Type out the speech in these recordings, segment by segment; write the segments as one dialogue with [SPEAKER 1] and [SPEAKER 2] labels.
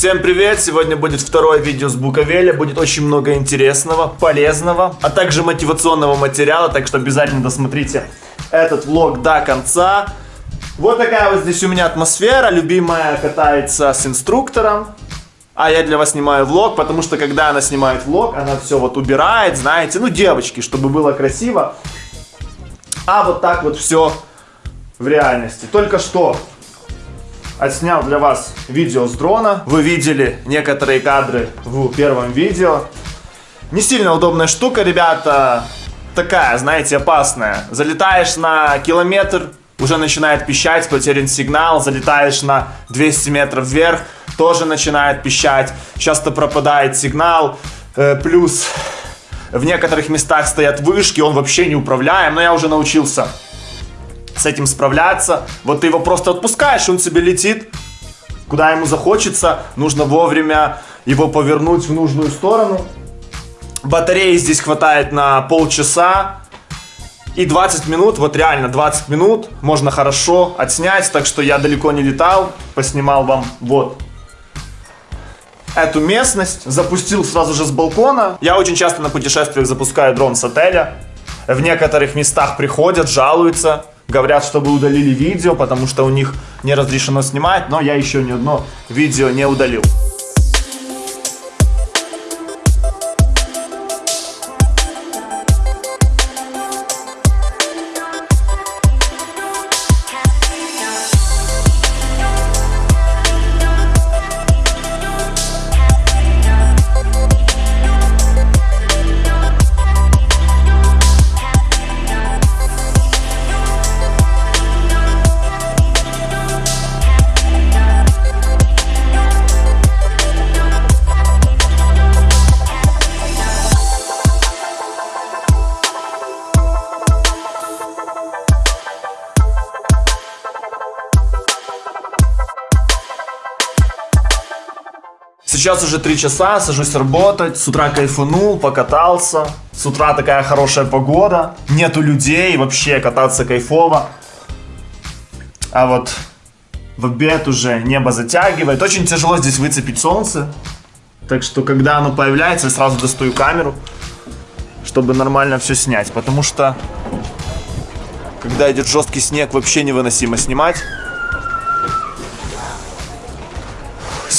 [SPEAKER 1] Всем привет! Сегодня будет второе видео с Буковеля. Будет очень много интересного, полезного, а также мотивационного материала, так что обязательно досмотрите этот влог до конца. Вот такая вот здесь у меня атмосфера. Любимая катается с инструктором. А я для вас снимаю влог, потому что когда она снимает влог, она все вот убирает, знаете, ну девочки, чтобы было красиво. А вот так вот все в реальности. Только что отснял для вас видео с дрона. Вы видели некоторые кадры в первом видео. Не сильно удобная штука, ребята. Такая, знаете, опасная. Залетаешь на километр, уже начинает пищать, потерян сигнал. Залетаешь на 200 метров вверх, тоже начинает пищать. Часто пропадает сигнал. Э, плюс в некоторых местах стоят вышки, он вообще не управляем. Но я уже научился с этим справляться. Вот ты его просто отпускаешь, он себе летит, куда ему захочется. Нужно вовремя его повернуть в нужную сторону. Батареи здесь хватает на полчаса. И 20 минут, вот реально 20 минут можно хорошо отснять, так что я далеко не летал, поснимал вам вот эту местность, запустил сразу же с балкона. Я очень часто на путешествиях запускаю дрон с отеля. В некоторых местах приходят, жалуются, говорят, чтобы удалили видео, потому что у них не разрешено снимать, но я еще ни одно видео не удалил. Сейчас уже три часа, сажусь работать, с утра кайфанул, покатался. С утра такая хорошая погода, нету людей, вообще кататься кайфово. А вот в обед уже небо затягивает. Очень тяжело здесь выцепить солнце. Так что, когда оно появляется, я сразу достаю камеру, чтобы нормально все снять. Потому что, когда идет жесткий снег, вообще невыносимо снимать.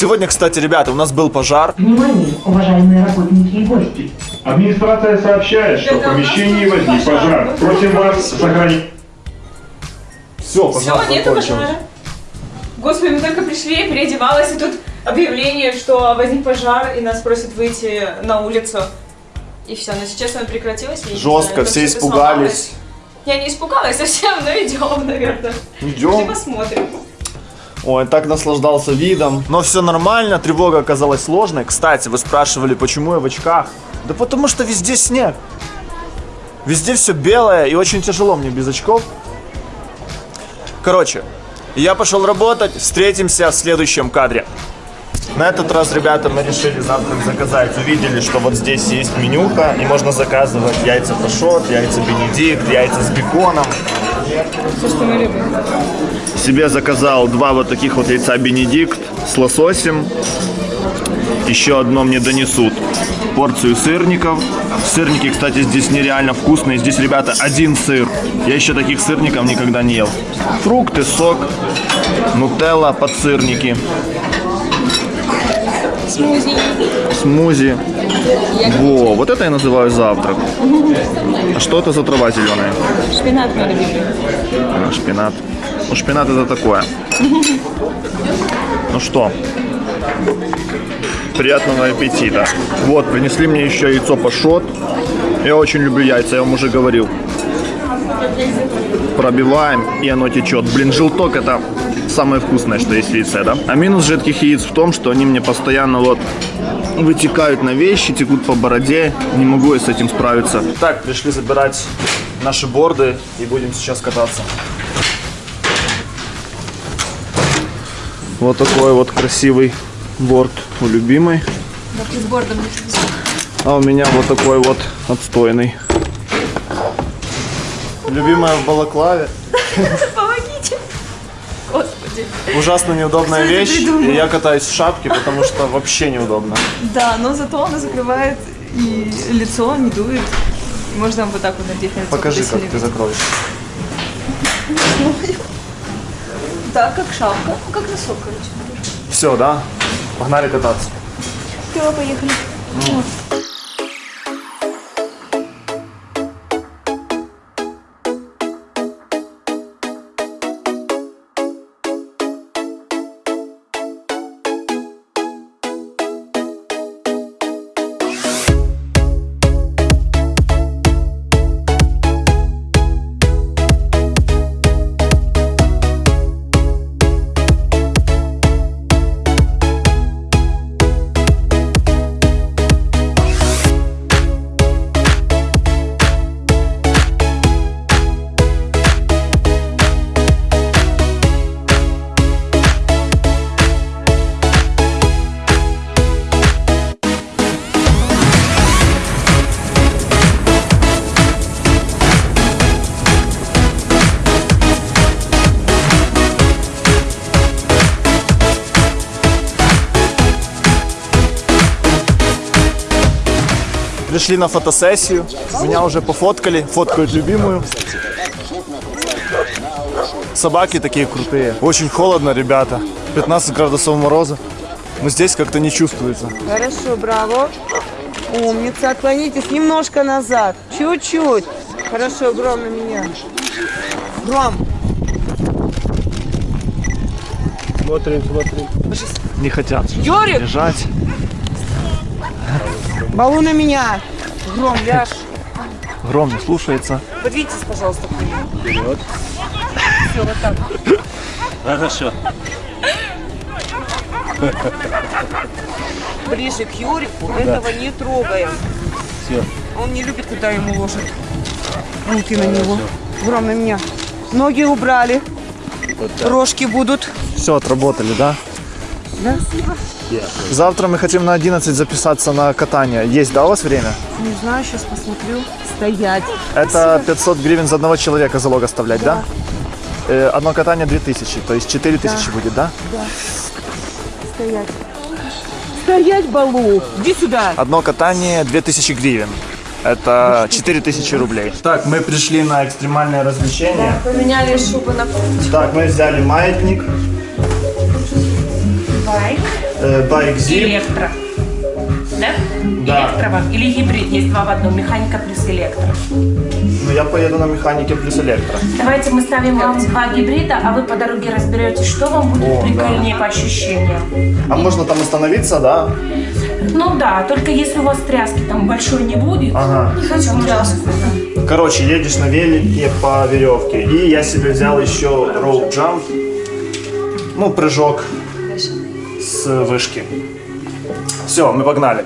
[SPEAKER 1] Сегодня, кстати, ребята, у нас был пожар.
[SPEAKER 2] Внимание, уважаемые работники и гости.
[SPEAKER 3] Администрация сообщает, что в помещении возник пожар. Просим вас сохранить...
[SPEAKER 1] Все,
[SPEAKER 4] Все,
[SPEAKER 1] пожар
[SPEAKER 4] нету пожара. Господи, мы только пришли, переодевалась, и тут объявление, что возник пожар, и нас просят выйти на улицу. И все, но сейчас оно прекратилось.
[SPEAKER 1] Жестко,
[SPEAKER 4] знаю,
[SPEAKER 1] все испугались.
[SPEAKER 4] сломалось. Я не испугалась совсем, но идем, наверное. Пошли
[SPEAKER 1] Идем.
[SPEAKER 4] посмотрим.
[SPEAKER 1] Ой, так наслаждался видом. Но все нормально, тревога оказалась сложной. Кстати, вы спрашивали, почему я в очках. Да потому что везде снег. Везде все белое и очень тяжело мне без очков. Короче, я пошел работать, встретимся в следующем кадре. На этот раз, ребята, мы решили завтрак заказать. Увидели, что вот здесь есть менюха, и можно заказывать яйца пашот, яйца бенедикт, яйца с беконом.
[SPEAKER 4] Все, что мы любим.
[SPEAKER 1] Себе заказал два вот таких вот яйца Бенедикт с лососем. Еще одно мне донесут. Порцию сырников. Сырники, кстати, здесь нереально вкусные. Здесь, ребята, один сыр. Я еще таких сырников никогда не ел. Фрукты, сок, нутелла, подсырники,
[SPEAKER 4] Смузи.
[SPEAKER 1] смузи. Во, вот это я называю завтрак. А что это за трава зеленая?
[SPEAKER 4] Шпинат мой любимый.
[SPEAKER 1] А, шпинат. Ну, шпинат это такое. Ну что, приятного аппетита. Вот, принесли мне еще яйцо пашот. Я очень люблю яйца, я вам уже говорил. Пробиваем, и оно течет. Блин, желток это самое вкусное, что есть в яйце, да? А минус жидких яиц в том, что они мне постоянно вот вытекают на вещи, текут по бороде. Не могу я с этим справиться. Так, пришли забирать наши борды и будем сейчас кататься. Вот такой вот красивый борт у любимой.
[SPEAKER 4] Да ты с бордом не.
[SPEAKER 1] А у меня вот такой вот отстойный. Любимая в балаклаве. Ужасно неудобная
[SPEAKER 4] Кто
[SPEAKER 1] вещь. И я катаюсь в шапке, потому что вообще неудобно.
[SPEAKER 4] Да, но зато она закрывает и лицо, не дует. Можно вот так вот надеть на лицо.
[SPEAKER 1] Покажи, как ты закроешь.
[SPEAKER 4] Да, как шапка. Ну, как носок, короче.
[SPEAKER 1] Все, да? Погнали кататься.
[SPEAKER 4] Все, поехали.
[SPEAKER 1] Пришли на фотосессию. Меня уже пофоткали. Фоткают любимую. Собаки такие крутые. Очень холодно, ребята. 15 градусов мороза. Но здесь как-то не чувствуется.
[SPEAKER 5] Хорошо, браво. Умница. Отклонитесь немножко назад. Чуть-чуть. Хорошо, Гром на меня. Гром.
[SPEAKER 1] Смотрим, смотрим. Не хотят
[SPEAKER 5] Юрик,
[SPEAKER 1] лежать.
[SPEAKER 5] Балу на меня. Гром, ляж.
[SPEAKER 1] Гром не слушается.
[SPEAKER 5] Подвиньтесь, пожалуйста, к нему. Все, вот так.
[SPEAKER 6] Хорошо.
[SPEAKER 5] Ближе к Юрику. Этого не трогаем.
[SPEAKER 6] Все.
[SPEAKER 5] Он не любит, когда ему ложат руки на него. Гром на меня. Ноги убрали. Рожки будут.
[SPEAKER 1] Все, отработали, да?
[SPEAKER 5] Да?
[SPEAKER 1] Завтра мы хотим на 11 записаться на катание. Есть, да, у вас время?
[SPEAKER 5] Не знаю, сейчас посмотрю. Стоять.
[SPEAKER 1] Это 500 гривен за одного человека залог оставлять, да? Э, одно катание 2000, то есть 4000 будет, да?
[SPEAKER 5] Стоять. Стоять, Балу. Иди сюда.
[SPEAKER 1] Одно катание 2000 гривен. Это 4000 рублей. Так, мы пришли на экстремальное развлечение.
[SPEAKER 4] Поменяли шубы на
[SPEAKER 1] Так, мы взяли маятник,
[SPEAKER 7] Байк,
[SPEAKER 1] э, байк зип.
[SPEAKER 7] электро. Да?
[SPEAKER 1] Да.
[SPEAKER 7] Электро вам. Или гибрид есть два в одном. Механика плюс электро.
[SPEAKER 1] Ну, я поеду на механике плюс электро.
[SPEAKER 7] Давайте мы ставим вам два гибрида, а вы по дороге разберетесь, что вам будет
[SPEAKER 1] О,
[SPEAKER 7] прикольнее по ощущениям.
[SPEAKER 1] А можно там остановиться, да?
[SPEAKER 7] Ну да, только если у вас тряски там большой не будет.
[SPEAKER 1] Ага.
[SPEAKER 4] Не хочу тряску.
[SPEAKER 1] Короче, едешь на велике по веревке. И я себе взял еще jump. Ну, прыжок вышки. Все, мы погнали.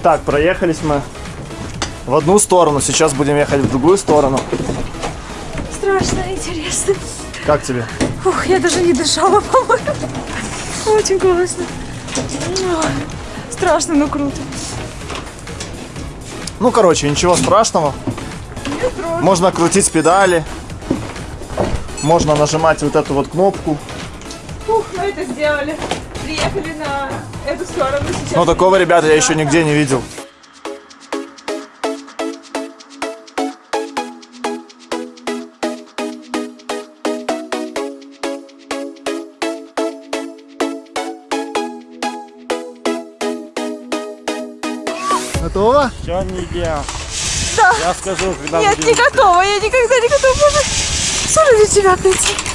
[SPEAKER 1] Итак, проехались мы в одну сторону, сейчас будем ехать в другую сторону.
[SPEAKER 4] Страшно, интересно.
[SPEAKER 1] Как тебе?
[SPEAKER 4] Ух, я даже не дышала, по-моему. Очень классно. Ой, Страшно, но круто.
[SPEAKER 1] Ну, короче, ничего страшного. Можно крутить педали. Можно нажимать вот эту вот кнопку.
[SPEAKER 4] Ух, мы это сделали. Приехали на эту сторону сейчас.
[SPEAKER 1] Но такого, ребята, я еще нигде не видел. Готово?
[SPEAKER 6] Все не идеал.
[SPEAKER 4] Да.
[SPEAKER 6] Я скажу, когда
[SPEAKER 4] Нет, не готова, я никогда не готова. Боже, что ради тебя, Катя?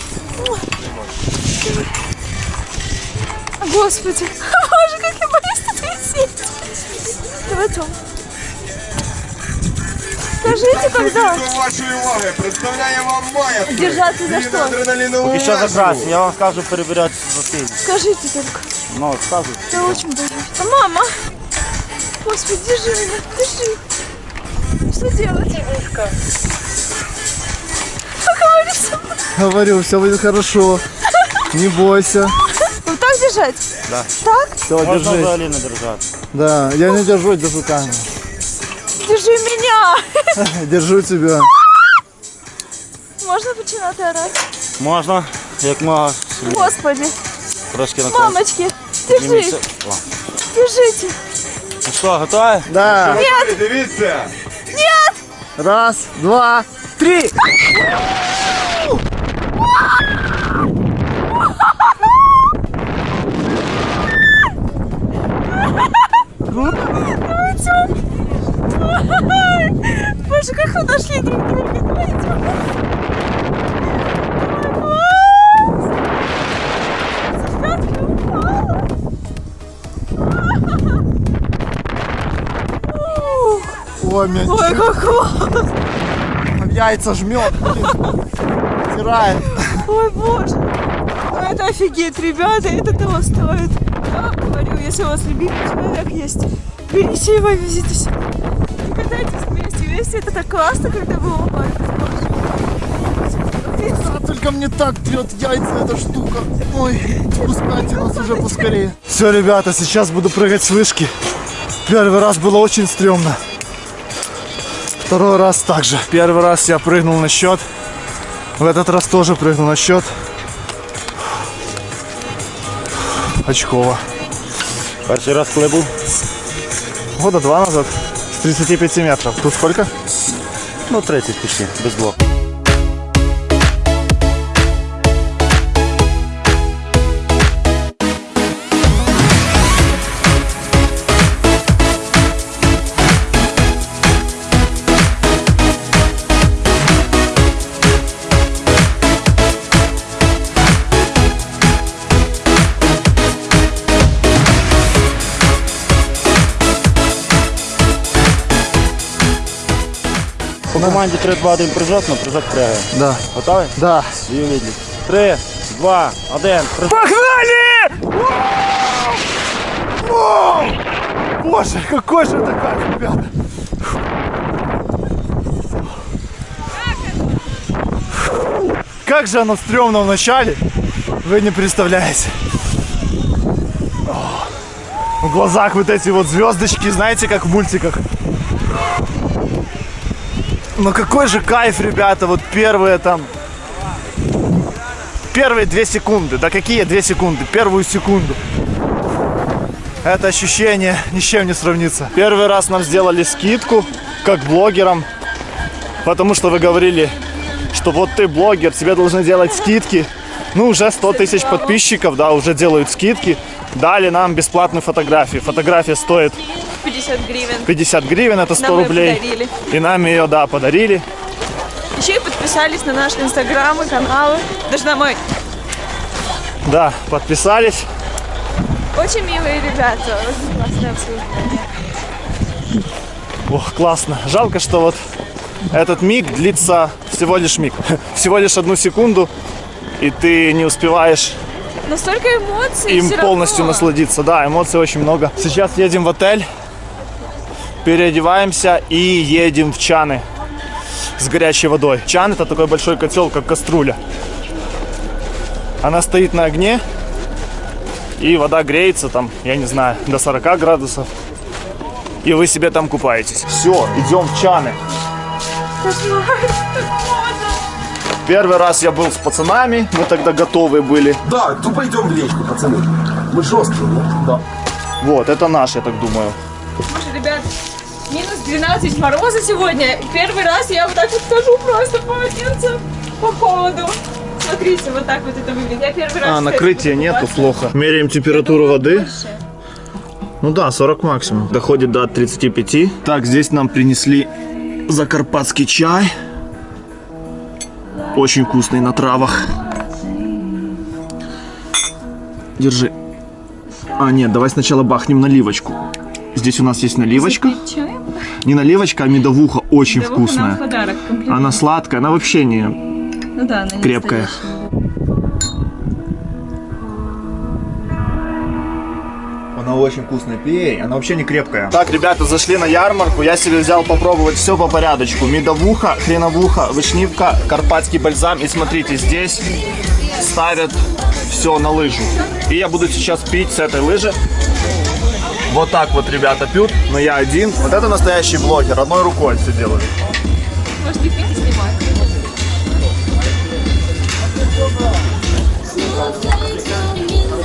[SPEAKER 4] Господи, боже, как я боюсь тут висеть. Давай, Тём. Скажите, когда
[SPEAKER 8] вашої уваги представляє вам моя
[SPEAKER 4] держаться за что?
[SPEAKER 8] адреналінову
[SPEAKER 6] Поки що закрасно, я вам скажу перевіряти засиль.
[SPEAKER 4] Скажите только.
[SPEAKER 6] Ну, скажу.
[SPEAKER 4] Я очень боюсь. А мама? Господи, держи меня, держи. Что делать? Поговори со мной.
[SPEAKER 1] Говорю, все будет хорошо. Не бойся.
[SPEAKER 4] Вот так держать?
[SPEAKER 6] Да.
[SPEAKER 4] Так?
[SPEAKER 1] Все,
[SPEAKER 6] Можна
[SPEAKER 1] держись.
[SPEAKER 6] взагалі не держати.
[SPEAKER 1] Да, я не держу, держу камеру.
[SPEAKER 4] Держи меня.
[SPEAKER 1] Держу тебя.
[SPEAKER 4] Можно починати орати?
[SPEAKER 6] Можна, як можна.
[SPEAKER 4] Господи,
[SPEAKER 6] Трошки на
[SPEAKER 4] мамочки, держи,
[SPEAKER 6] О.
[SPEAKER 4] держите.
[SPEAKER 6] Ну що, готові?
[SPEAKER 1] Да.
[SPEAKER 8] Дивіться!
[SPEAKER 1] Раз, два, три.
[SPEAKER 4] Боже, как вы нашли друг друга.
[SPEAKER 1] Ой,
[SPEAKER 4] как классно.
[SPEAKER 1] в яйца жмет. Стирает.
[SPEAKER 4] Ой, боже. Ну, это офигеть, ребята, это того стоит. Говорю, если у вас любимый человек есть, берите его и везите сюда. И катайтесь вместе. Вместе это так классно, когда вы оба
[SPEAKER 1] только мне так трет яйца эта штука. Ой, спускайте нас уже поскорее. Все, ребята, сейчас буду прыгать с вышки. Первый раз было очень стрёмно. Второй раз также. Первый раз я прыгнул на счет. В этот раз тоже прыгнул на счет. Очково.
[SPEAKER 6] Перший раз коли був?
[SPEAKER 1] Года два назад. С 35 метров. Тут сколько?
[SPEAKER 6] Ну, 30 почти, без блоку. команді 3, 2, 1 прыжок, на прыжок прягаємо.
[SPEAKER 1] Да.
[SPEAKER 6] Готові?
[SPEAKER 1] Да.
[SPEAKER 6] Дію відлік. 3, 2, 1, прыжок.
[SPEAKER 1] Погнали! Воу! Боже, какой же это кайф, ребята! Как же оно стрёмно в начале, вы не представляете. О, В глазах вот эти вот звездочки, знаете, как в мультиках. Но какой же кайф, ребята, вот первые там первые две секунды. Да какие две секунды? Первую секунду. Это ощущение ни с чем не сравнится. Первый раз нам сделали скидку, как блогерам, потому что вы говорили, что вот ты блогер, тебе должны делать скидки. Ну, уже 100 тысяч подписчиков, да, уже делают скидки. Дали нам бесплатную фотографию. Фотография стоит
[SPEAKER 4] 50 гривен.
[SPEAKER 1] 50 гривен, это 100
[SPEAKER 4] Нам
[SPEAKER 1] рублей.
[SPEAKER 4] подарили.
[SPEAKER 1] И нам ее, да, подарили.
[SPEAKER 4] Еще и подписались на наш инстаграм и каналы. Даже на мой.
[SPEAKER 1] Да, подписались.
[SPEAKER 4] Очень милые ребята. Очень классное обслуживание.
[SPEAKER 1] Ох, классно. Жалко, что вот этот миг длится всего лишь миг. Всего лишь одну секунду, и ты не успеваешь
[SPEAKER 4] Но столько эмоций
[SPEAKER 1] им полностью
[SPEAKER 4] равно.
[SPEAKER 1] насладиться. Да, эмоций очень много. Сейчас едем в отель, переодеваемся и едем в чаны с горячей водой. Чан это такой большой котел, как кастрюля. Она стоит на огне, и вода греется там, я не знаю, до 40 градусов. И вы себе там купаетесь. Все, идем в чаны. Первый раз я был с пацанами, мы тогда готовы были.
[SPEAKER 8] Да, тупо йдемо в річку, пацани. Ми жорсткі, да?
[SPEAKER 1] Вот, это наш, я так думаю.
[SPEAKER 4] Слушай, ребят, минус 12 мороза сегодня. Первый раз я вот так вот хожу просто по полотенцем по холоду. Смотрите, вот так вот это выглядит. Я первый раз...
[SPEAKER 1] А, накрытия нету, плохо. Меряем температуру воды.
[SPEAKER 4] Больше.
[SPEAKER 1] Ну да, 40 максимум. Доходит до 35. Так, здесь нам принесли закарпатский чай. Очень вкусный на травах. Держи. А, нет, давай сначала бахнем наливочку. Здесь у нас есть наливочка. Не наливочка, а медовуха очень вкусная.
[SPEAKER 4] подарок,
[SPEAKER 1] Она сладкая, она вообще не
[SPEAKER 4] Ну да, она не
[SPEAKER 1] крепкая. Она очень вкусная, пей, она вообще не крепкая. Так, ребята, зашли на ярмарку, я себе взял попробовать все по порядочку. Медовуха, хреновуха, вышнивка, карпатский бальзам. И смотрите, здесь ставят все на лыжу. И я буду сейчас пить с этой лыжи. Вот так вот ребята пьют, но я один. Вот это настоящий блогер, одной рукой все делают.
[SPEAKER 4] Может, и пить и снимать.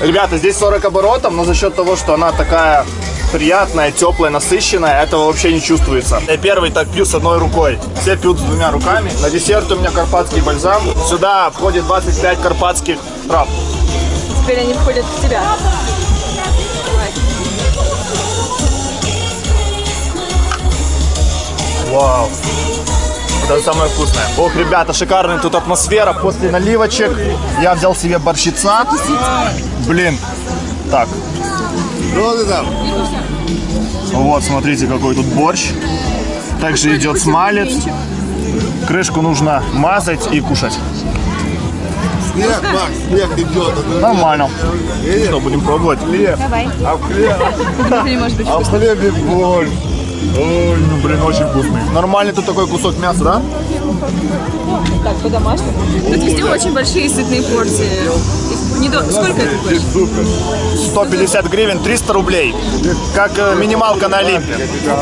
[SPEAKER 1] Ребята, здесь 40 оборотов, но за счет того, что она такая приятная, теплая, насыщенная, этого вообще не чувствуется. Я первый так пью с одной рукой. Все пьют с двумя руками. На десерт у меня карпатский бальзам. Сюда входит 25 карпатских трав.
[SPEAKER 4] Теперь они входят в тебя.
[SPEAKER 1] Вау. Это самое вкусное. Ох, ребята, шикарная тут атмосфера. После наливочек я взял себе борщица. Блин. Так. Вот, смотрите, какой тут борщ. Также идет смалец. Крышку нужно мазать и кушать.
[SPEAKER 8] Снег, Макс, снег идет.
[SPEAKER 1] Нормально. Что, будем пробовать?
[SPEAKER 4] Давай.
[SPEAKER 8] А в хлебе,
[SPEAKER 4] Ты
[SPEAKER 8] а в хлебе борщ.
[SPEAKER 1] Ой, ну блин, очень вкусный. Нормальный тут такой кусок мяса, да?
[SPEAKER 4] так по-домашнему. Тут везде очень большие сытные порции. Не Сколько это стоит?
[SPEAKER 1] 150 гривен, 300 рублей. Как э, минималка на Олимпе.
[SPEAKER 8] Записать.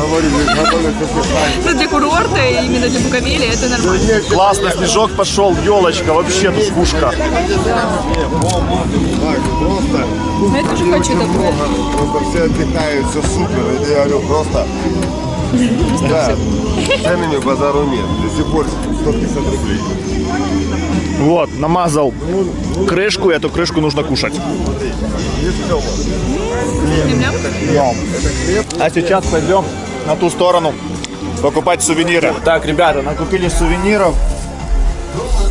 [SPEAKER 4] Ну, для курорта, именно для Буковели, это нормально.
[SPEAKER 1] Классно, снежок пошел, елочка, вообще тут пушка.
[SPEAKER 4] Ну, я тоже хочу такое.
[SPEAKER 8] просто все отдыхают, все супер. Это я говорю, просто... Да, ценами базару нет. До сих пор 150 рублей.
[SPEAKER 1] Вот, намазал крышку, и эту крышку нужно кушать. А сейчас пойдем на ту сторону покупать сувениры. Так, ребята, накупили сувениров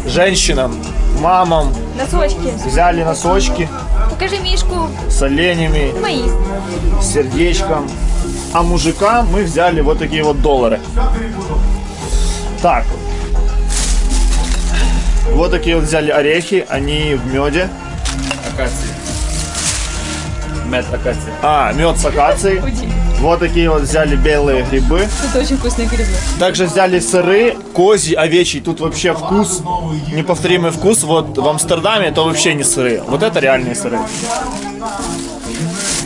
[SPEAKER 1] женщинам, мамам,
[SPEAKER 4] Носочки.
[SPEAKER 1] взяли носочки
[SPEAKER 4] Покажи Мишку.
[SPEAKER 1] с оленями,
[SPEAKER 4] Мои.
[SPEAKER 1] с сердечком. А мужикам мы взяли вот такие вот доллары. Так. Вот такие вот взяли орехи, они в меде. Акации. Мед акации. А, мед с акацией. Вот такие вот взяли белые грибы.
[SPEAKER 4] Это очень вкусные грибы.
[SPEAKER 1] Также взяли сыры, козий, овечий. Тут вообще вкус, неповторимый вкус. Вот в Амстердаме это вообще не сыры. Вот это реальные сыры.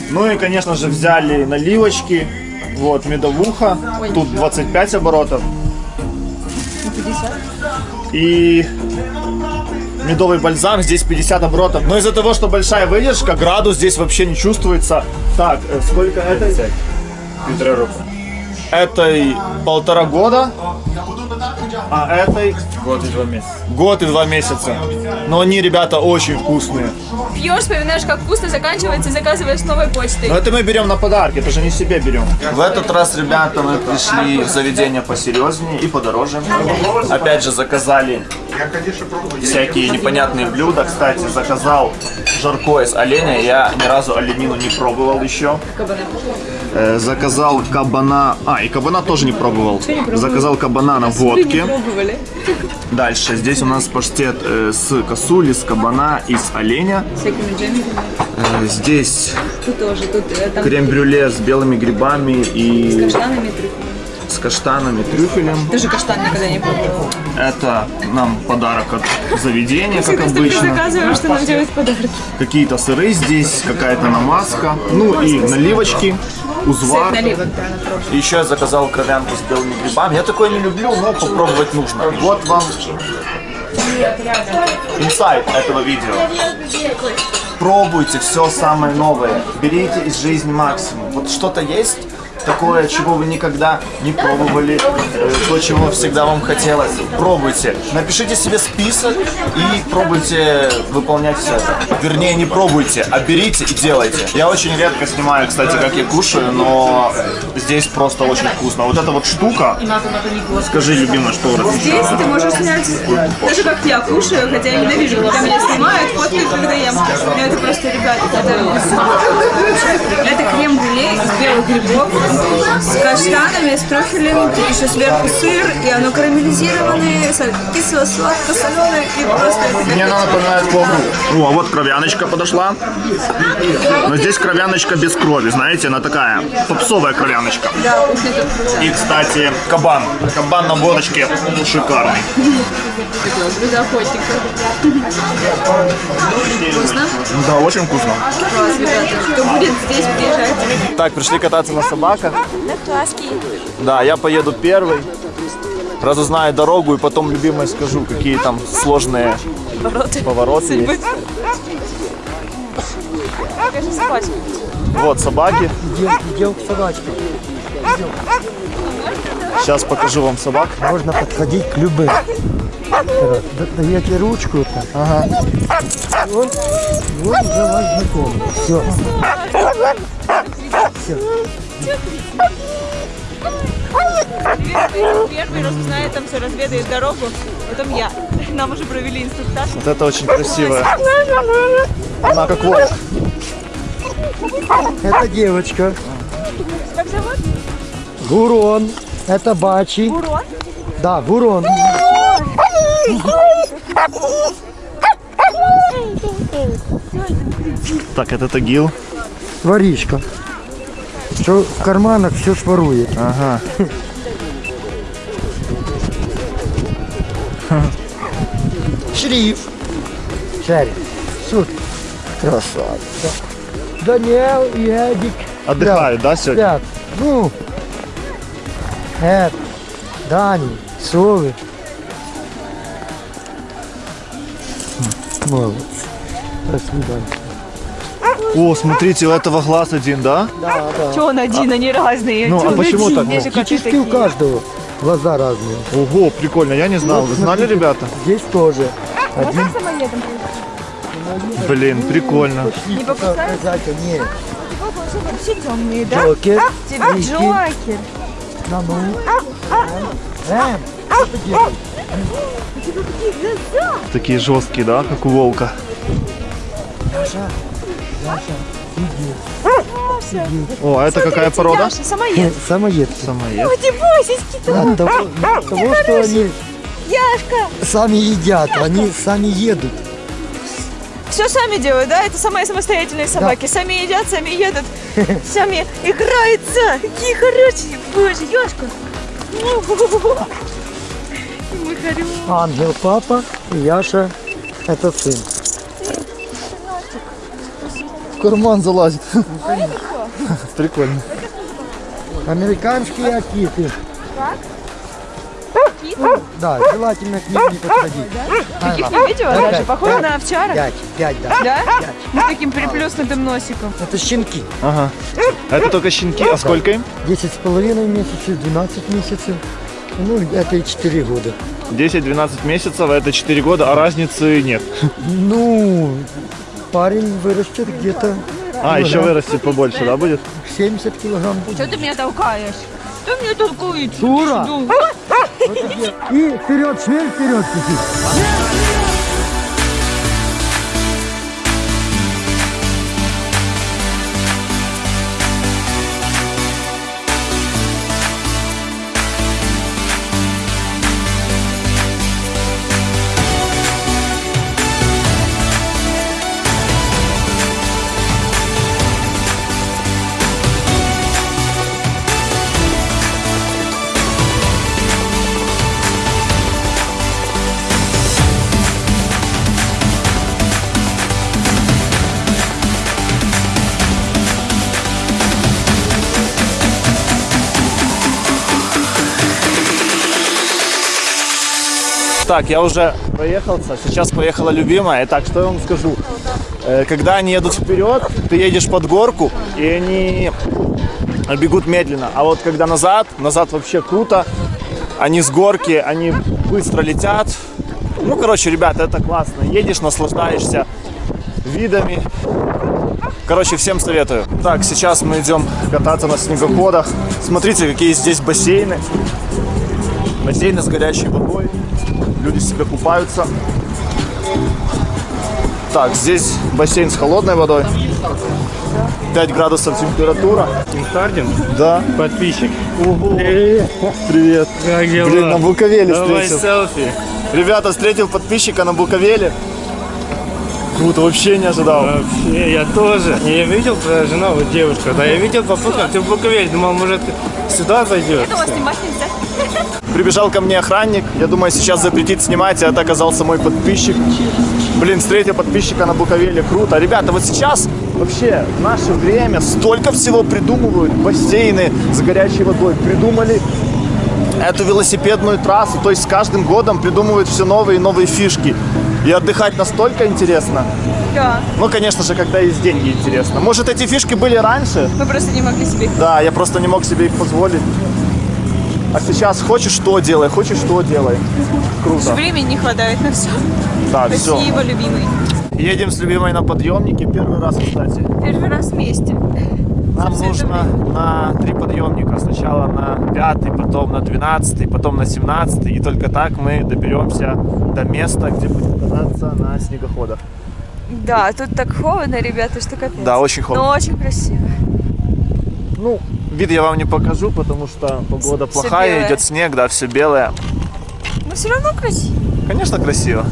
[SPEAKER 1] Ну и, конечно же, взяли наливочки. Вот, медовуха. Тут 25 оборотов. И медовый бальзам, здесь 50 оборотов. Но из-за того, что большая выдержка, градус здесь вообще не чувствуется. Так, э, сколько этой? Полтора року. Этой полтора года, а этой
[SPEAKER 6] Год и два месяца.
[SPEAKER 1] год и два месяца. Но они, ребята, очень вкусные.
[SPEAKER 4] Пьешь, вспоминаешь, как вкусно заканчивается, и заказываешь новой почтой.
[SPEAKER 1] Но это мы берем на подарки, это же не себе берем. В этот раз, ребята, мы пришли в заведение посерьезнее и подороже. Опять же, заказали всякие непонятные блюда. Кстати, заказал жаркое из оленя. Я ни разу оленину не пробовал еще. Э, Заказал кабана... А, и кабана тоже не пробовал. Заказал кабана на водке. Дальше. Здесь у нас паштет э, с косули, с кабана и с оленя. Э, Здесь крем-брюле с белыми грибами и
[SPEAKER 4] каштанами, трюфелями.
[SPEAKER 1] С каштанами, трюфелем.
[SPEAKER 4] Даже каштан никогда не пробовала.
[SPEAKER 1] Это нам подарок от заведения, как обычно.
[SPEAKER 4] заказываем, что нам делают подарки.
[SPEAKER 1] Какие-то сыры здесь, какая-то намазка. Ну и наливочки, узвар.
[SPEAKER 4] Наливок, да.
[SPEAKER 1] Еще я заказал кровянку с белыми грибами. Я такое не люблю, но попробовать нужно. Вот вам инсайт этого видео. Пробуйте все самое новое. Берите из жизни максимум. Вот что-то есть такое, чего вы никогда не пробовали, э, то, чего всегда вам хотелось. Пробуйте. Напишите себе список и пробуйте выполнять все это. Вернее, не пробуйте, а берите и делайте. Я очень редко снимаю, кстати, как я кушаю, но здесь просто очень вкусно. Вот эта вот штука, скажи, любимая, что
[SPEAKER 4] Здесь ты можешь снять даже как я кушаю, хотя я ненавижу, когда меня снимают, фоткают, когда ем. Но это просто, ребят, ребята, это безумно. Это крем-брюле из белых грибов с каштанами, с трюфелем, тут еще сверху сыр, и оно карамелизированное, кисло-сладко-соленое, и просто это
[SPEAKER 1] Мне она напоминает плову. О, а вот кровяночка подошла. Но здесь кровяночка без крови, знаете, она такая попсовая кровяночка.
[SPEAKER 4] Да,
[SPEAKER 1] И, кстати, кабан. Кабан на водочке шикарный.
[SPEAKER 4] блюдо охотника. Вкусно?
[SPEAKER 1] Да, очень вкусно.
[SPEAKER 4] Класс, ребята. Кто будет здесь, приезжайте.
[SPEAKER 1] Так, пришли кататься на собаках.
[SPEAKER 4] На класски.
[SPEAKER 1] Да, я поеду первый. Разузнаю дорогу и потом любимой скажу, какие там сложные повороты есть.
[SPEAKER 4] Покажи собачку.
[SPEAKER 1] Вот собаки.
[SPEAKER 9] Идем к собачке.
[SPEAKER 1] Сейчас покажу вам собак.
[SPEAKER 9] Можно подходить к любым. Да- Даете ручку. -то. Ага. Вот, вот уже ваш знакомый. Все. Все.
[SPEAKER 4] Первый раз узнает, там все разведает дорогу. Потом я. Нам уже провели инструктаж.
[SPEAKER 1] Вот это очень красивая. Она как волк.
[SPEAKER 9] Это девочка.
[SPEAKER 4] Как зовут?
[SPEAKER 9] Гурон. Это Бачи.
[SPEAKER 4] Бурон?
[SPEAKER 9] Да, Гурон.
[SPEAKER 1] Так, это Тагил.
[SPEAKER 9] Воришка. Что в карманах все сворует.
[SPEAKER 1] Ага.
[SPEAKER 9] Шриф. Шарик. Супер. Красавица. Даниэл и Эдик.
[SPEAKER 1] Отдыхают, да, сегодня?
[SPEAKER 9] Спят. Ну, Эд, Дани, Совы. Молодцы. Свидания.
[SPEAKER 1] О, смотрите, у этого глаз один, да?
[SPEAKER 9] Да, да.
[SPEAKER 4] Че он один, они разные.
[SPEAKER 1] Ну, а почему
[SPEAKER 4] один?
[SPEAKER 1] так?
[SPEAKER 4] Коты
[SPEAKER 9] Практически у каждого глаза разные.
[SPEAKER 1] Ого, прикольно, я не знал. Вы знали,
[SPEAKER 9] смотрите,
[SPEAKER 1] ребята?
[SPEAKER 9] Здесь тоже. Один
[SPEAKER 4] Самоедом.
[SPEAKER 1] Блин, прикольно.
[SPEAKER 4] Не покусают?
[SPEAKER 9] показатель. Нет.
[SPEAKER 4] Вообще темные, да?
[SPEAKER 9] Джокер.
[SPEAKER 4] Джокер.
[SPEAKER 9] На ну. Эм, что ты делаешь?
[SPEAKER 1] Такие жесткие, да, как у волка.
[SPEAKER 9] Яша, Яша, иди.
[SPEAKER 1] О, а это какая порода?
[SPEAKER 4] Яша, самоед.
[SPEAKER 9] Самоед.
[SPEAKER 1] Самоед.
[SPEAKER 4] Ой, ты бойся, кита.
[SPEAKER 9] От того, от того, что они
[SPEAKER 4] Яшка.
[SPEAKER 9] сами едят, они сами едут.
[SPEAKER 4] Все сами делают, да? Это самые самостоятельные собаки. Сами едят, сами едут, сами играются. Какие хорошие. Боже, Яшка.
[SPEAKER 9] Ангел папа, и Яша это сын.
[SPEAKER 1] В карман залазит. Прикольно.
[SPEAKER 9] Американские акиты. Да, желательно к ним не подходить.
[SPEAKER 4] Таких не видела даже. Похоже на овчара.
[SPEAKER 9] Пять, пять, да.
[SPEAKER 4] Да? Ну, с таким приплюснутым носиком.
[SPEAKER 9] Это щенки.
[SPEAKER 1] Ага. Это только щенки, а сколько им?
[SPEAKER 9] 10 с половиной месяцев, 12 месяцев. Ну, это и 4 года.
[SPEAKER 1] 10-12 месяцев, а это 4 года, а разницы нет.
[SPEAKER 9] Ну, парень вырастет где-то
[SPEAKER 1] А, еще
[SPEAKER 9] килограмм
[SPEAKER 1] вырастет побольше, да, будет?
[SPEAKER 9] 70 килограмм будет.
[SPEAKER 4] Что ты меня толкаешь? Ты меня толкаешь.
[SPEAKER 9] Дура!
[SPEAKER 4] Ну,
[SPEAKER 9] И вперед, шмель вперед, Кики.
[SPEAKER 1] Так, я уже проехался, сейчас поехала любимая. Итак, что я вам скажу? Э, Когда они едут вперед, ты едешь под горку, и они бегут медленно. А вот когда назад, назад вообще круто. Они с горки, они быстро летят. Ну, короче, ребята, это классно. Едешь, наслаждаешься видами. Короче, всем советую. Так, сейчас мы идем кататься на снегоходах. Смотрите, какие здесь бассейны. Бассейны с горячей водой. Люди себе купаются. Так, здесь бассейн с холодной водой. 5 градусов температура.
[SPEAKER 10] Инстардин?
[SPEAKER 1] Да.
[SPEAKER 10] Подписчик.
[SPEAKER 1] Привет.
[SPEAKER 10] Как дела?
[SPEAKER 1] Блин, на Буковеле
[SPEAKER 10] Давай
[SPEAKER 1] встретил.
[SPEAKER 10] селфи.
[SPEAKER 1] Ребята, встретил подписчика на Буковеле. Круто, вообще не ожидал.
[SPEAKER 10] Вообще, я тоже. Я видел твою жену, вот девушку. Да, я видел по фоткам, ты в Буковеле. Думал, может, сюда зайдешь.
[SPEAKER 4] Этого снимать нельзя.
[SPEAKER 1] Прибежал ко мне охранник. Я думаю, сейчас запретит снимать, а это оказался мой подписчик. Блин, встретил подписчика на Буковеле. Круто. Ребята, вот сейчас вообще в наше время столько всего придумывают. Бассейны с горячей водой. Придумали эту велосипедную трассу. То есть с каждым годом придумывают все новые и новые фишки. И отдыхать настолько интересно.
[SPEAKER 4] Да.
[SPEAKER 1] Ну, конечно же, когда есть деньги, интересно. Может, эти фишки были раньше?
[SPEAKER 4] Мы просто не могли себе их
[SPEAKER 1] Да, я просто не мог себе их позволить. А сейчас хочешь что делай, хочешь что делай. Круто.
[SPEAKER 4] Времени не хватает на все.
[SPEAKER 1] Да, все.
[SPEAKER 4] Спасибо, любимый.
[SPEAKER 1] Едем с любимой на подъемнике. Первый раз, кстати.
[SPEAKER 4] Первый раз вместе.
[SPEAKER 1] Нам нужно на три подъемника. Сначала на пятый, потом на двенадцатый, потом на семнадцатый. И только так мы доберемся до места, где будем кататься на снегоходах.
[SPEAKER 4] Да, тут так холодно, ребята, что капец.
[SPEAKER 1] Да, очень холодно.
[SPEAKER 4] Но очень красиво.
[SPEAKER 1] Ну, вид я вам не покажу, потому что погода плохая,
[SPEAKER 4] белое.
[SPEAKER 1] идет снег, да, все белое.
[SPEAKER 4] Но все равно красиво.
[SPEAKER 1] Конечно, красиво.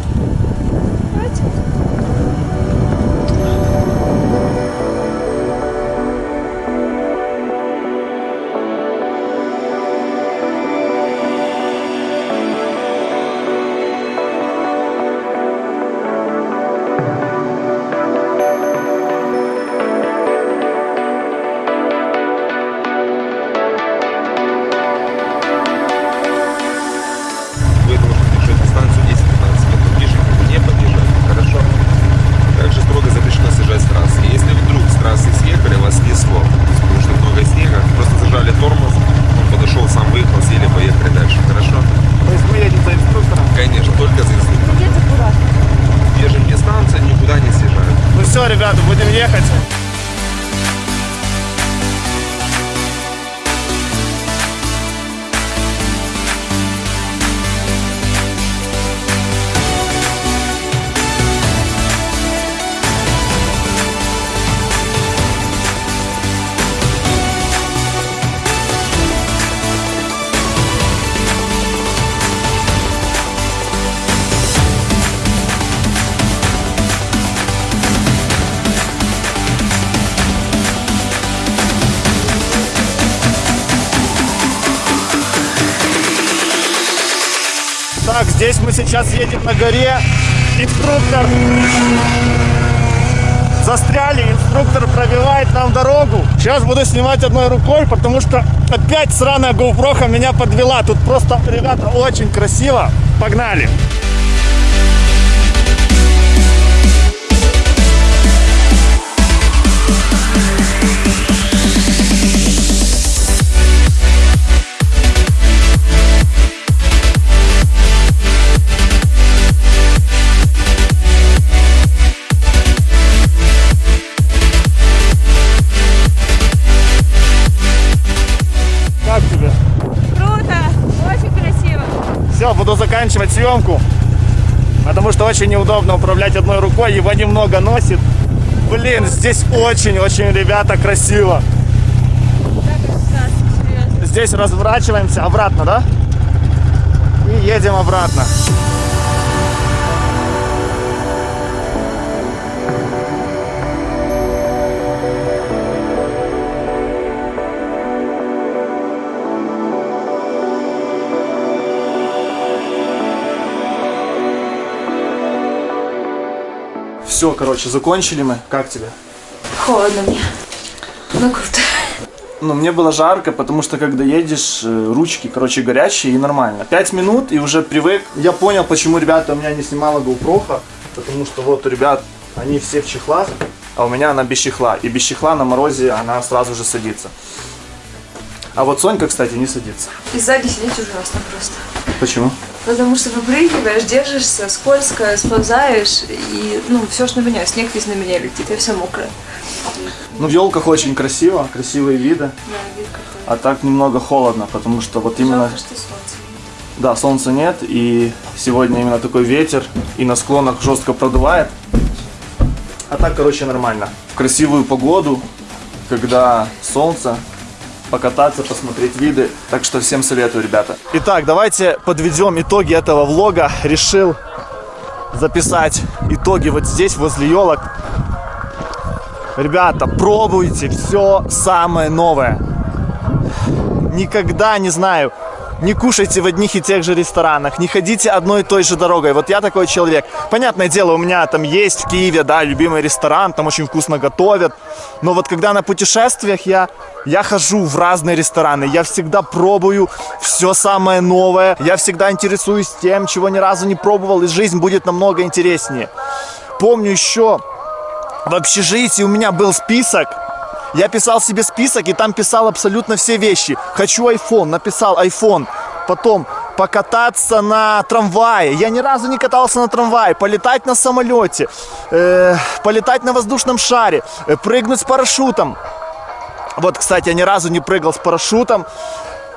[SPEAKER 1] Так, здесь мы сейчас едем на горе. Инструктор застряли, инструктор пробивает нам дорогу. Сейчас буду снимать одной рукой, потому что опять сраная GoPro меня подвела. Тут просто, ребята, очень красиво. Погнали! Как буду заканчивать съемку. Потому что очень неудобно управлять одной рукой, его немного носит. Блин, здесь очень-очень, ребята, красиво. Здесь разворачиваемся обратно, да? И едем обратно. Все, короче, закончили мы. Как тебе?
[SPEAKER 4] Холодно мне. Ну круто.
[SPEAKER 1] Ну, мне было жарко, потому что когда едешь, э, ручки, короче, горячие и нормально. Пять минут и уже привык. Я понял, почему ребята у меня не снимала GoPro, потому что вот у ребят они все в чехлах, а у меня она без чехла. И без чехла на морозе она сразу же садится. А вот Сонька, кстати, не садится.
[SPEAKER 4] И сзади сидеть ужасно просто.
[SPEAKER 1] Почему?
[SPEAKER 4] Потому что выпрыгиваешь, держишься, скользко, сползаешь, и, ну, все ж на меня, снег весь на меня летит, я вся мокрая.
[SPEAKER 1] Ну, в елках очень красиво, красивые виды.
[SPEAKER 4] Да, вид какой.
[SPEAKER 1] А так немного холодно, потому что вот именно...
[SPEAKER 4] Жалко, что солнца нет.
[SPEAKER 1] Да, солнца нет, и сегодня именно такой ветер, и на склонах жестко продувает. А так, короче, нормально. В красивую погоду, когда солнце, покататься, посмотреть виды. Так что всем советую, ребята. Итак, давайте подведем итоги этого влога. Решил записать итоги вот здесь, возле елок. Ребята, пробуйте все самое новое. Никогда, не знаю, не кушайте в одних и тех же ресторанах, не ходите одной и той же дорогой. Вот я такой человек. Понятное дело, у меня там есть в Киеве, да, любимый ресторан, там очень вкусно готовят. Но вот когда на путешествиях я, я хожу в разные рестораны, я всегда пробую все самое новое, я всегда интересуюсь тем, чего ни разу не пробовал, и жизнь будет намного интереснее. Помню еще в общежитии у меня был список, я писал себе список и там писал абсолютно все вещи. Хочу iPhone, написал iPhone. Потом покататься на трамвае. Я ни разу не катался на трамвае. Полетать на самолете. Э, полетать на воздушном шаре. Э, прыгнуть с парашютом. Вот, кстати, я ни разу не прыгал с парашютом.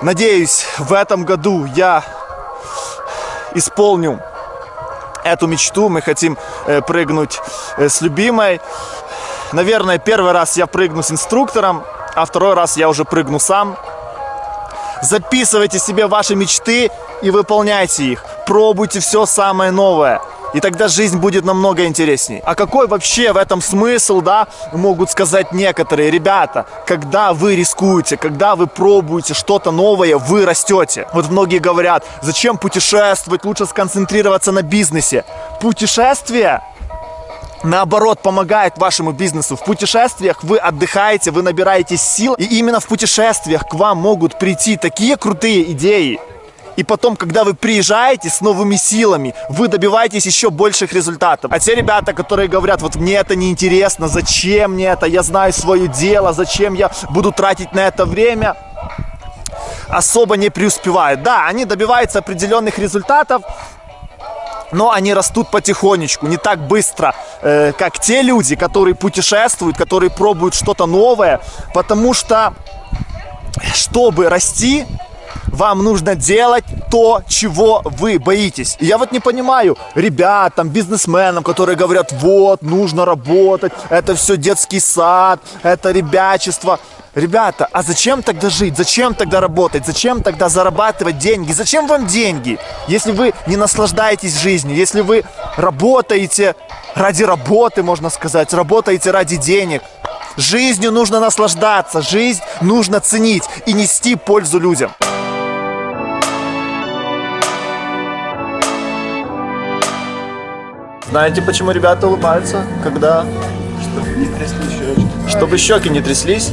[SPEAKER 1] Надеюсь, в этом году я исполню эту мечту. Мы хотим э, прыгнуть э, с любимой. Наверное, первый раз я прыгну с инструктором, а второй раз я уже прыгну сам. Записывайте себе ваши мечты и выполняйте их. Пробуйте все самое новое. И тогда жизнь будет намного интересней. А какой вообще в этом смысл, да, могут сказать некоторые ребята, когда вы рискуете, когда вы пробуете что-то новое, вы растете. Вот многие говорят, зачем путешествовать, лучше сконцентрироваться на бизнесе. Путешествие наоборот, помогает вашему бизнесу. В путешествиях вы отдыхаете, вы набираете сил, и именно в путешествиях к вам могут прийти такие крутые идеи. И потом, когда вы приезжаете с новыми силами, вы добиваетесь еще больших результатов. А те ребята, которые говорят, вот мне это не интересно, зачем мне это, я знаю свое дело, зачем я буду тратить на это время, особо не преуспевают. Да, они добиваются определенных результатов, но они растут потихонечку, не так быстро, э, как те люди, которые путешествуют, которые пробуют что-то новое, потому что, чтобы расти, вам нужно делать то, чего вы боитесь. И я вот не понимаю ребятам, бизнесменам, которые говорят, вот, нужно работать, это все детский сад, это ребячество. Ребята, а зачем тогда жить? Зачем тогда работать? Зачем тогда зарабатывать деньги? Зачем вам деньги, если вы не наслаждаетесь жизнью, если вы работаете ради работы, можно сказать, работаете ради денег? Жизнью нужно наслаждаться, жизнь нужно ценить и нести пользу людям. Знаете, почему ребята улыбаются, когда... Чтобы не тряслись щеки. Чтобы щеки не тряслись.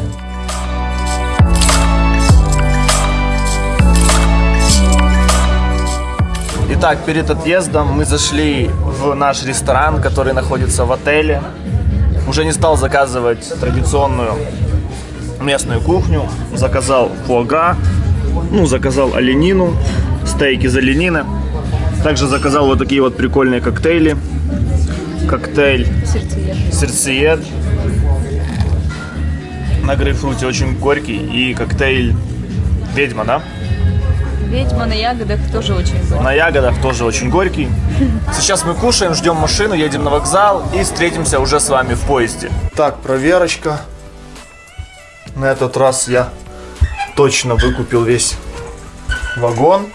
[SPEAKER 1] Итак, перед отъездом мы зашли в наш ресторан, который находится в отеле. Уже не стал заказывать традиционную местную кухню. Заказал фуага, ну, заказал оленину, стейки из оленины. Также заказал вот такие вот прикольные коктейли. Коктейль
[SPEAKER 4] Сердцеед.
[SPEAKER 1] сердцеед на грейпфруте, очень горький. И коктейль ведьма, да?
[SPEAKER 4] Ведьма на ягодах тоже очень горький.
[SPEAKER 1] На ягодах тоже очень горький. Сейчас мы кушаем, ждем машину, едем на вокзал и встретимся уже с вами в поезде. Так, проверочка. На этот раз я точно выкупил весь вагон.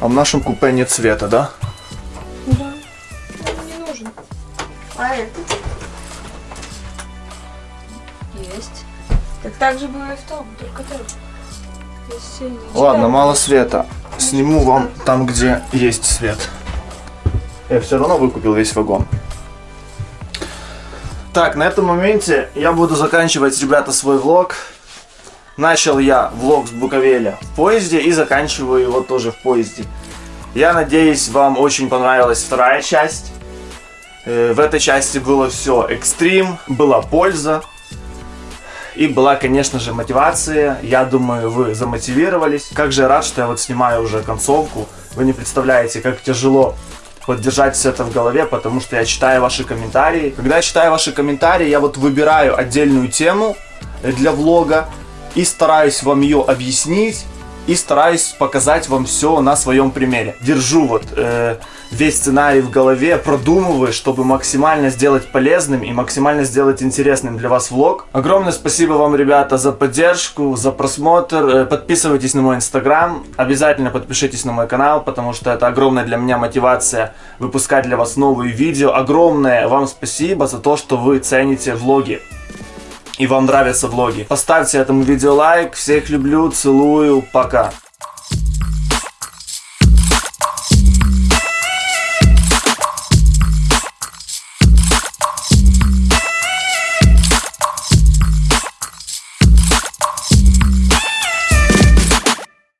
[SPEAKER 1] А в нашем купе нет цвета, да?
[SPEAKER 4] Да. Так же было и в том, только там.
[SPEAKER 1] Ладно, мало света. Сниму вам там, где есть свет. Я все равно выкупил весь вагон. Так, на этом моменте я буду заканчивать, ребята, свой влог. Начал я влог с Буковеля в поезде и заканчиваю его тоже в поезде. Я надеюсь, вам очень понравилась вторая часть. Э, В этой части было все экстрим, была польза. И была, конечно же, мотивация. Я думаю, вы замотивировались. Как же я рад, что я вот снимаю уже концовку. Вы не представляете, как тяжело поддержать все это в голове, потому что я читаю ваши комментарии. Когда я читаю ваши комментарии, я вот выбираю отдельную тему для влога и стараюсь вам ее объяснить, и стараюсь показать вам все на своем примере. Держу вот э, весь сценарий в голове, продумываю, чтобы максимально сделать полезным и максимально сделать интересным для вас влог. Огромное спасибо вам, ребята, за поддержку, за просмотр. Э, Подписывайтесь на мой инстаграм, обязательно подпишитесь на мой канал, потому что это огромная для меня мотивация выпускать для вас новые видео. Огромное вам спасибо за то, что вы цените влоги и вам нравятся влоги. Поставьте этому видео лайк. Всех люблю, целую, пока.